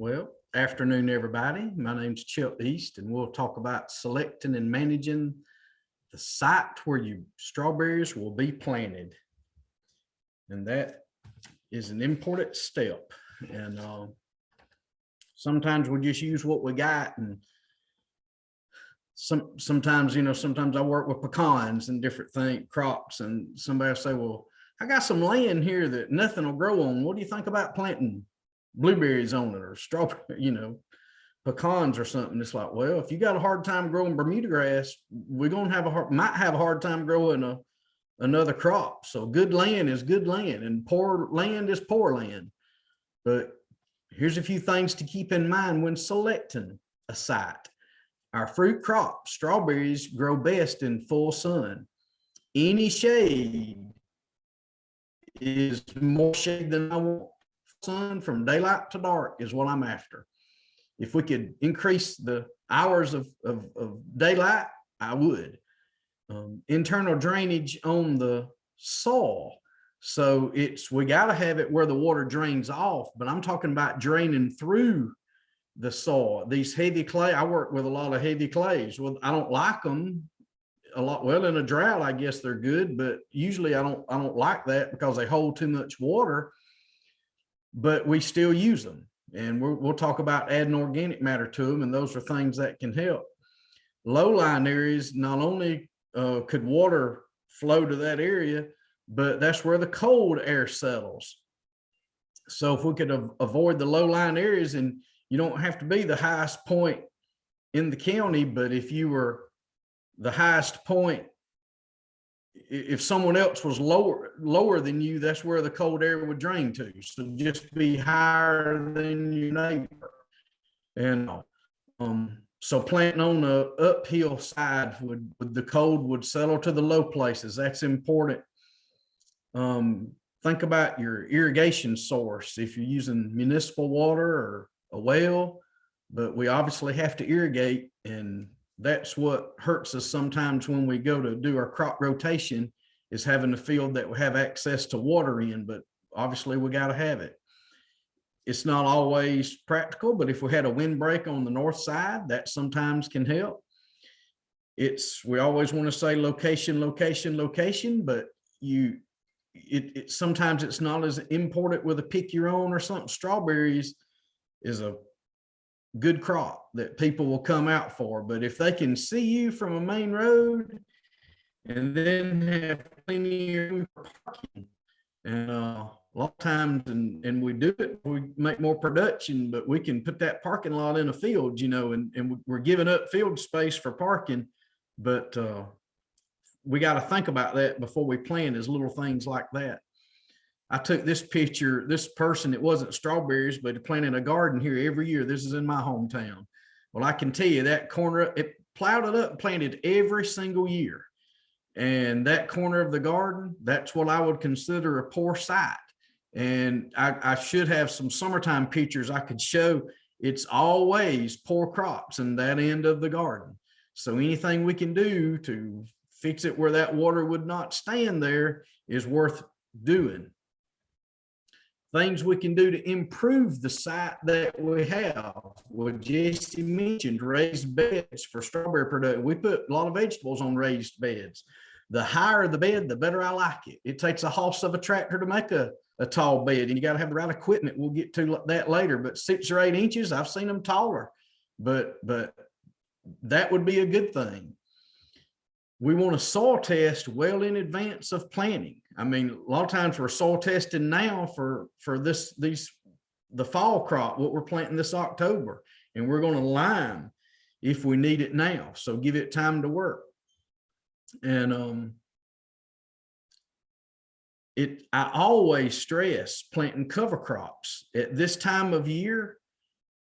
Well, afternoon, everybody. My name's Chip East and we'll talk about selecting and managing the site where your strawberries will be planted. And that is an important step. And uh, sometimes we just use what we got and some, sometimes, you know, sometimes I work with pecans and different thing, crops and somebody will say, well, I got some land here that nothing will grow on. What do you think about planting blueberries on it or strawberry, you know, pecans or something. It's like, well, if you got a hard time growing Bermuda grass, we're gonna have a hard, might have a hard time growing a another crop. So good land is good land and poor land is poor land. But here's a few things to keep in mind when selecting a site. Our fruit crop, strawberries grow best in full sun. Any shade is more shade than I want sun from daylight to dark is what I'm after. If we could increase the hours of, of, of daylight, I would. Um, internal drainage on the soil. So it's, we gotta have it where the water drains off, but I'm talking about draining through the soil. These heavy clay, I work with a lot of heavy clays. Well, I don't like them a lot. Well, in a drought, I guess they're good, but usually I don't, I don't like that because they hold too much water but we still use them. And we'll, we'll talk about adding organic matter to them. And those are things that can help. Low-lying areas, not only uh, could water flow to that area, but that's where the cold air settles. So if we could av avoid the low-lying areas and you don't have to be the highest point in the county, but if you were the highest point if someone else was lower lower than you, that's where the cold air would drain to. So just be higher than your neighbor. And um, so planting on the uphill side would, would the cold would settle to the low places. That's important. Um, think about your irrigation source. If you're using municipal water or a well, but we obviously have to irrigate and that's what hurts us sometimes when we go to do our crop rotation is having a field that we have access to water in, but obviously we got to have it. It's not always practical, but if we had a windbreak on the north side, that sometimes can help. It's, we always want to say location, location, location, but you, it, it sometimes it's not as important with a pick your own or something. Strawberries is a good crop that people will come out for. But if they can see you from a main road and then have plenty of parking, and uh, a lot of times, and, and we do it, we make more production, but we can put that parking lot in a field, you know, and, and we're giving up field space for parking. But uh, we got to think about that before we plan as little things like that. I took this picture, this person, it wasn't strawberries, but planted a garden here every year. This is in my hometown. Well, I can tell you that corner, it plowed it up, planted every single year. And that corner of the garden, that's what I would consider a poor site. And I, I should have some summertime pictures I could show. It's always poor crops in that end of the garden. So anything we can do to fix it where that water would not stand there is worth doing things we can do to improve the site that we have. What Jesse mentioned, raised beds for strawberry production. We put a lot of vegetables on raised beds. The higher the bed, the better I like it. It takes a hoss of a tractor to make a, a tall bed and you got to have the right equipment. We'll get to that later, but six or eight inches, I've seen them taller, but, but that would be a good thing. We want to soil test well in advance of planting. I mean, a lot of times we're soil testing now for, for this, these, the fall crop, what we're planting this October, and we're going to lime if we need it now. So give it time to work. And, um, it, I always stress planting cover crops at this time of year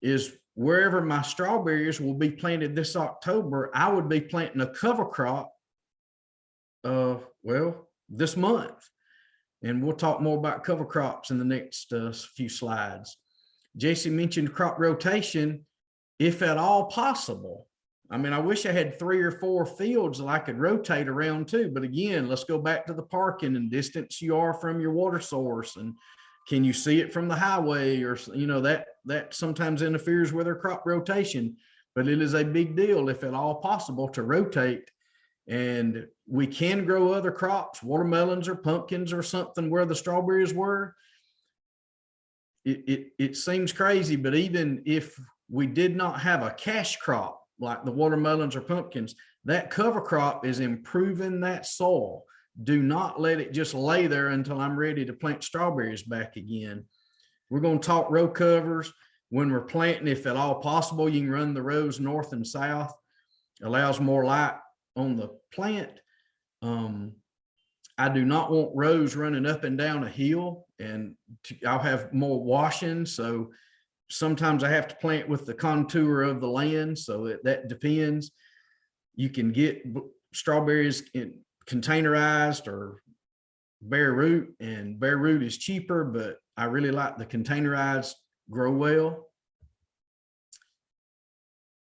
is wherever my strawberries will be planted this October, I would be planting a cover crop uh, well, this month. And we'll talk more about cover crops in the next uh, few slides. Jesse mentioned crop rotation, if at all possible. I mean, I wish I had three or four fields that I could rotate around too. But again, let's go back to the parking and distance you are from your water source. And can you see it from the highway or, you know, that that sometimes interferes with their crop rotation, but it is a big deal if at all possible to rotate. And we can grow other crops, watermelons or pumpkins or something where the strawberries were. It, it, it seems crazy, but even if we did not have a cash crop like the watermelons or pumpkins, that cover crop is improving that soil. Do not let it just lay there until I'm ready to plant strawberries back again. We're going to talk row covers when we're planting, if at all possible, you can run the rows north and south, allows more light on the plant. Um, I do not want rows running up and down a hill and I'll have more washing. So sometimes I have to plant with the contour of the land. So it, that depends. You can get strawberries in containerized or bare root and bare root is cheaper, but I really like the containerized grow well.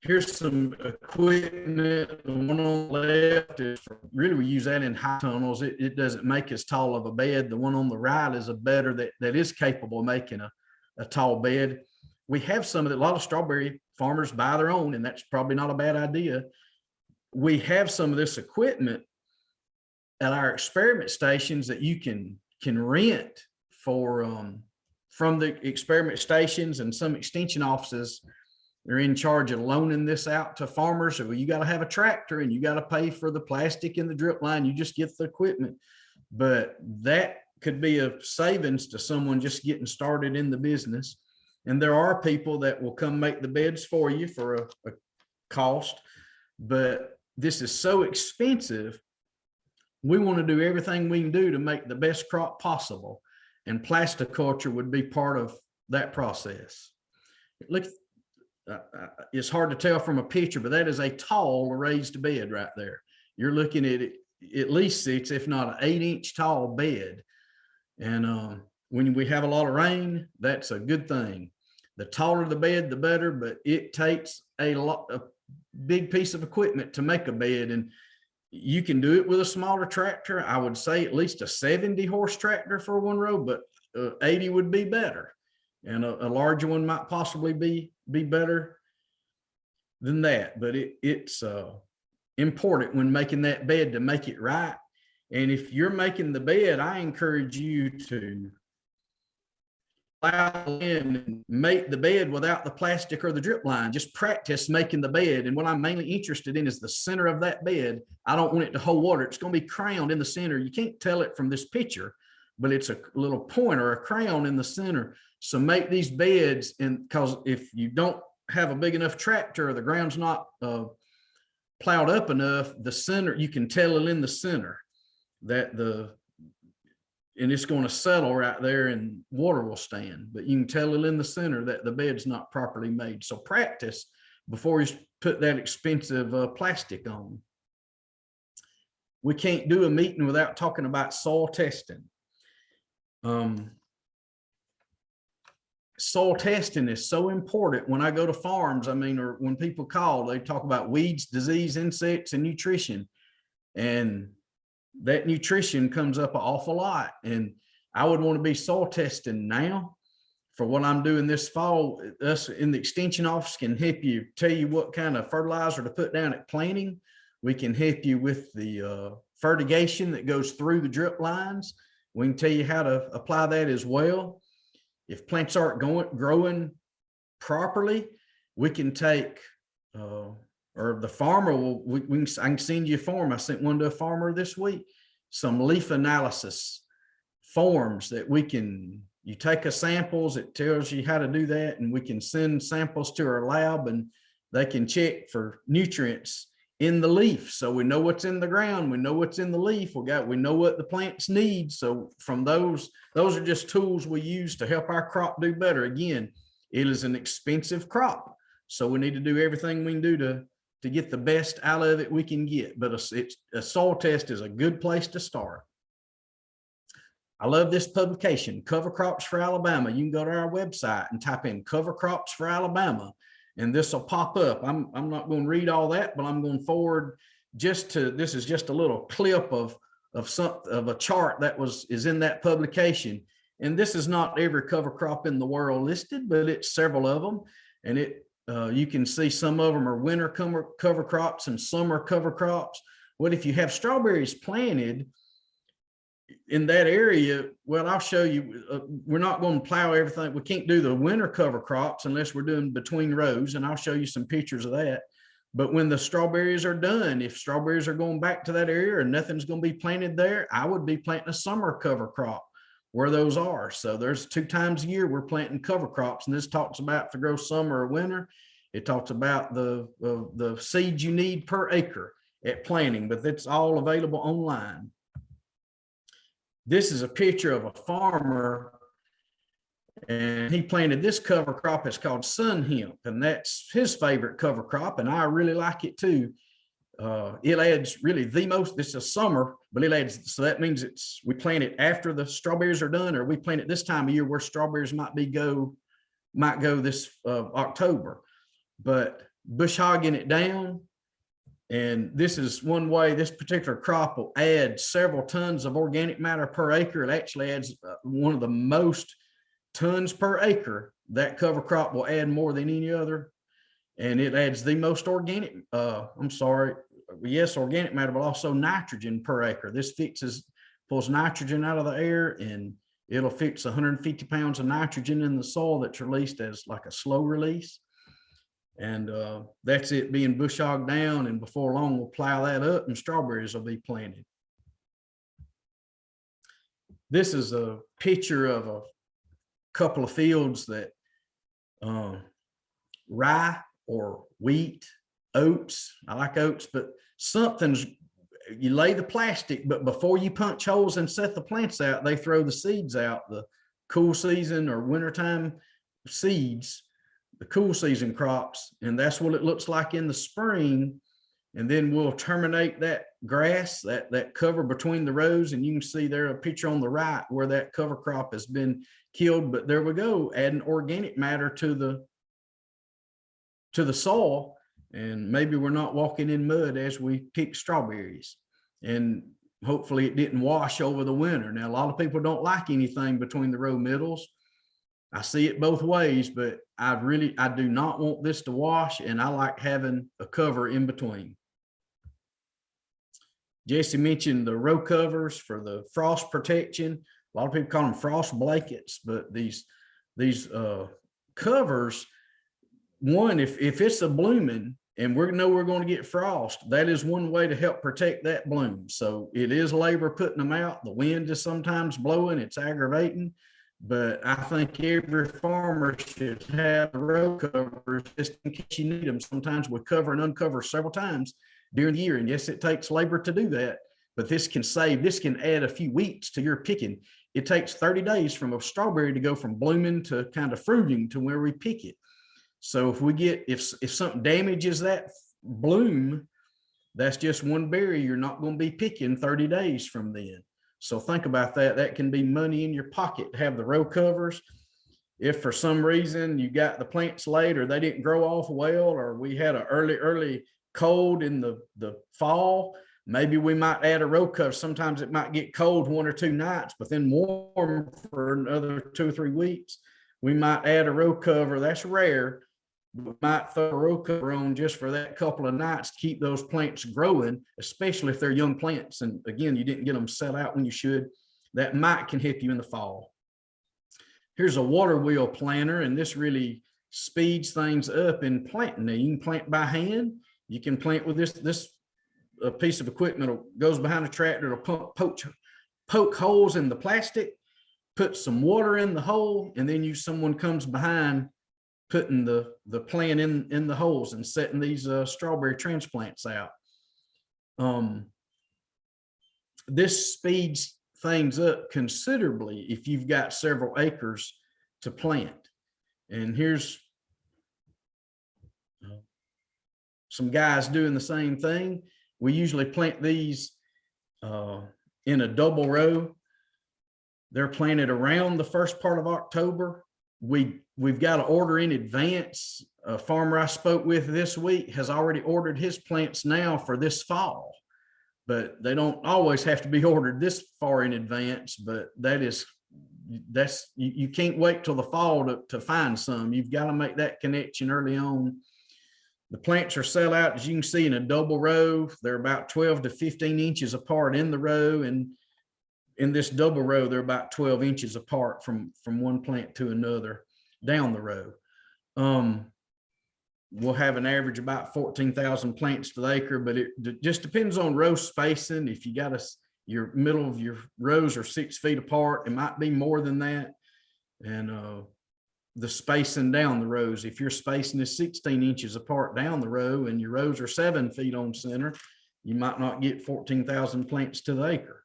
Here's some equipment. The one on the left is for- really we use that in high tunnels. It, it doesn't make as tall of a bed. The one on the right is a better that, that is capable of making a, a tall bed. We have some of the, a lot of strawberry farmers buy their own, and that's probably not a bad idea. We have some of this equipment at our experiment stations that you can, can rent for, um, from the experiment stations and some extension offices they're in charge of loaning this out to farmers. So you got to have a tractor and you got to pay for the plastic and the drip line. You just get the equipment. But that could be a savings to someone just getting started in the business. And there are people that will come make the beds for you for a, a cost. But this is so expensive. We want to do everything we can do to make the best crop possible. And plasticulture would be part of that process. Look, uh, it's hard to tell from a picture, but that is a tall raised bed right there. You're looking at at least six, if not an eight inch tall bed. And um, when we have a lot of rain, that's a good thing. The taller the bed, the better, but it takes a lot, a big piece of equipment to make a bed. And you can do it with a smaller tractor. I would say at least a 70 horse tractor for one row, but uh, 80 would be better. And a, a larger one might possibly be be better than that, but it, it's uh, important when making that bed to make it right. And if you're making the bed, I encourage you to plow in and make the bed without the plastic or the drip line. Just practice making the bed. And what I'm mainly interested in is the center of that bed. I don't want it to hold water. It's going to be crowned in the center. You can't tell it from this picture, but it's a little point or a crown in the center. So make these beds and because if you don't have a big enough tractor or the ground's not uh, plowed up enough, the center, you can tell it in the center that the, and it's going to settle right there and water will stand, but you can tell it in the center that the bed's not properly made. So practice before you put that expensive uh, plastic on. We can't do a meeting without talking about soil testing. Um, soil testing is so important when I go to farms. I mean, or when people call, they talk about weeds, disease, insects, and nutrition. And that nutrition comes up an awful lot. And I would want to be soil testing now for what I'm doing this fall. Us in the extension office can help you tell you what kind of fertilizer to put down at planting. We can help you with the uh, fertigation that goes through the drip lines. We can tell you how to apply that as well if plants aren't going growing properly, we can take uh, or the farmer will we, we can, I can send you a form. I sent one to a farmer this week, some leaf analysis forms that we can you take a samples, it tells you how to do that, and we can send samples to our lab and they can check for nutrients in the leaf. So we know what's in the ground. We know what's in the leaf. We got, we know what the plants need. So from those, those are just tools we use to help our crop do better. Again, it is an expensive crop. So we need to do everything we can do to, to get the best out of it we can get. But a, a soil test is a good place to start. I love this publication, Cover Crops for Alabama. You can go to our website and type in Cover Crops for Alabama and this will pop up. I'm, I'm not going to read all that, but I'm going forward just to, this is just a little clip of, of some, of a chart that was, is in that publication. And this is not every cover crop in the world listed, but it's several of them. And it, uh, you can see some of them are winter cover, cover crops and summer cover crops. What if you have strawberries planted in that area? Well, I'll show you, uh, we're not going to plow everything. We can't do the winter cover crops unless we're doing between rows. And I'll show you some pictures of that. But when the strawberries are done, if strawberries are going back to that area and nothing's going to be planted there, I would be planting a summer cover crop where those are. So there's two times a year we're planting cover crops and this talks about to grow summer or winter. It talks about the, the, the seeds you need per acre at planting, but that's all available online. This is a picture of a farmer and he planted this cover crop. It's called sun hemp, and that's his favorite cover crop, and I really like it too. Uh, it adds really the most. This is summer, but it adds. So that means it's we plant it after the strawberries are done, or we plant it this time of year where strawberries might be go might go this uh, October. But bush hogging it down, and this is one way this particular crop will add several tons of organic matter per acre. It actually adds uh, one of the most tons per acre, that cover crop will add more than any other. And it adds the most organic, uh, I'm sorry, yes, organic matter, but also nitrogen per acre. This fixes, pulls nitrogen out of the air and it'll fix 150 pounds of nitrogen in the soil that's released as like a slow release. And uh, that's it being bush hogged down. And before long, we'll plow that up and strawberries will be planted. This is a picture of a couple of fields that um, rye or wheat, oats. I like oats, but something's you lay the plastic, but before you punch holes and set the plants out, they throw the seeds out, the cool season or wintertime seeds, the cool season crops. And that's what it looks like in the spring. And then we'll terminate that grass, that, that cover between the rows. And you can see there a picture on the right where that cover crop has been killed, but there we go, adding organic matter to the to the soil. And maybe we're not walking in mud as we pick strawberries. And hopefully it didn't wash over the winter. Now, a lot of people don't like anything between the row middles. I see it both ways, but I really, I do not want this to wash and I like having a cover in between. Jesse mentioned the row covers for the frost protection a lot of people call them frost blankets, but these these uh, covers, one, if, if it's a blooming and we know we're going to get frost, that is one way to help protect that bloom. So it is labor putting them out. The wind is sometimes blowing, it's aggravating, but I think every farmer should have row covers just in case you need them. Sometimes we cover and uncover several times during the year. And yes, it takes labor to do that, but this can save, this can add a few weeks to your picking it takes 30 days from a strawberry to go from blooming to kind of fruiting to where we pick it. So if we get, if, if something damages that bloom, that's just one berry you're not going to be picking 30 days from then. So think about that. That can be money in your pocket to have the row covers. If for some reason you got the plants late or they didn't grow off well, or we had an early, early cold in the, the fall, Maybe we might add a row cover. Sometimes it might get cold one or two nights, but then warm for another two or three weeks. We might add a row cover. That's rare. Might throw a row cover on just for that couple of nights to keep those plants growing, especially if they're young plants. And again, you didn't get them set out when you should. That might can help you in the fall. Here's a water wheel planter, and this really speeds things up in planting. Now you can plant by hand. You can plant with this. This a piece of equipment goes behind a tractor to pump, poke, poke holes in the plastic, put some water in the hole, and then you someone comes behind putting the the plant in in the holes and setting these uh, strawberry transplants out. Um, this speeds things up considerably if you've got several acres to plant. And here's some guys doing the same thing. We usually plant these uh, in a double row. They're planted around the first part of October. We, we've got to order in advance. A farmer I spoke with this week has already ordered his plants now for this fall, but they don't always have to be ordered this far in advance, but that is that's, you, you can't wait till the fall to, to find some. You've got to make that connection early on. The plants are set out, as you can see, in a double row. They're about 12 to 15 inches apart in the row. And in this double row, they're about 12 inches apart from, from one plant to another down the row. Um, we'll have an average about 14,000 plants to the acre, but it just depends on row spacing. If you got a, your middle of your rows are six feet apart, it might be more than that. And, uh, the spacing down the rows, if your spacing is 16 inches apart down the row and your rows are seven feet on center, you might not get 14,000 plants to the acre.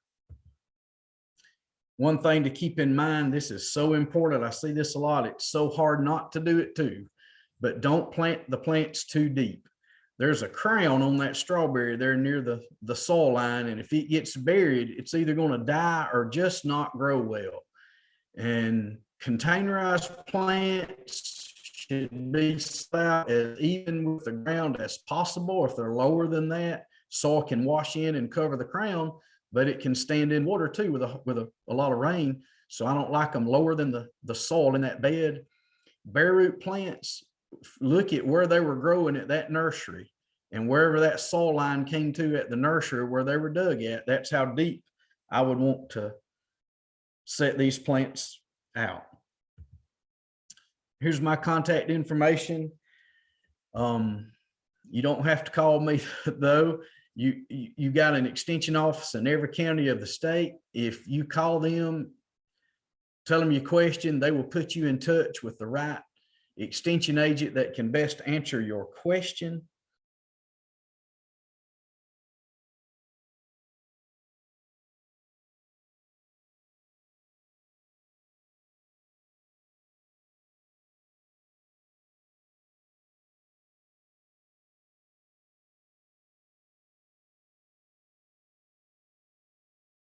One thing to keep in mind, this is so important. I see this a lot. It's so hard not to do it too but don't plant the plants too deep. There's a crown on that strawberry there near the, the soil line. And if it gets buried, it's either going to die or just not grow well. And containerized plants should be as even with the ground as possible. If they're lower than that, soil can wash in and cover the crown, but it can stand in water too with a, with a, a lot of rain. So I don't like them lower than the, the soil in that bed. Bare root plants, look at where they were growing at that nursery and wherever that soil line came to at the nursery where they were dug at, that's how deep I would want to set these plants out. Here's my contact information. Um, you don't have to call me though. You, you, got an extension office in every county of the state. If you call them, tell them your question, they will put you in touch with the right extension agent that can best answer your question.